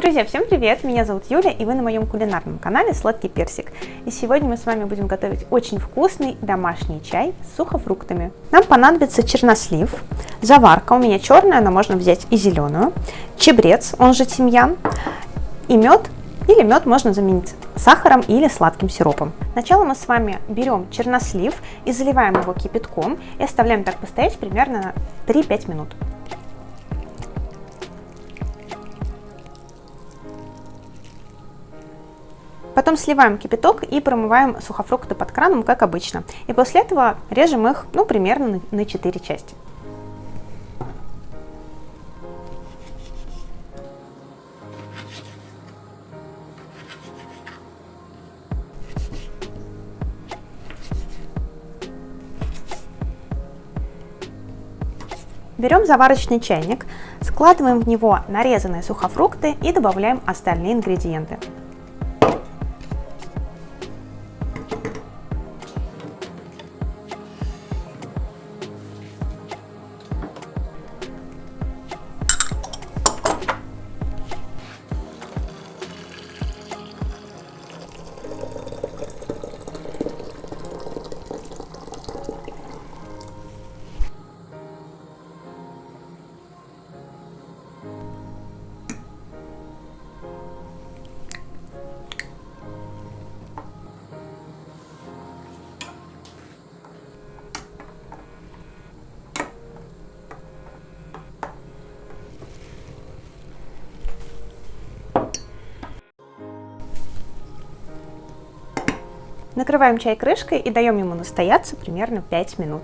Друзья, всем привет! Меня зовут Юля, и вы на моем кулинарном канале Сладкий Персик. И сегодня мы с вами будем готовить очень вкусный домашний чай с сухофруктами. Нам понадобится чернослив, заварка, у меня черная, но можно взять и зеленую, чебрец, он же тимьян, и мед, или мед можно заменить сахаром или сладким сиропом. Сначала мы с вами берем чернослив и заливаем его кипятком и оставляем так постоять примерно 3-5 минут. Потом сливаем кипяток и промываем сухофрукты под краном, как обычно. И после этого режем их, ну, примерно на 4 части. Берем заварочный чайник, складываем в него нарезанные сухофрукты и добавляем остальные ингредиенты. Накрываем чай крышкой и даем ему настояться примерно 5 минут.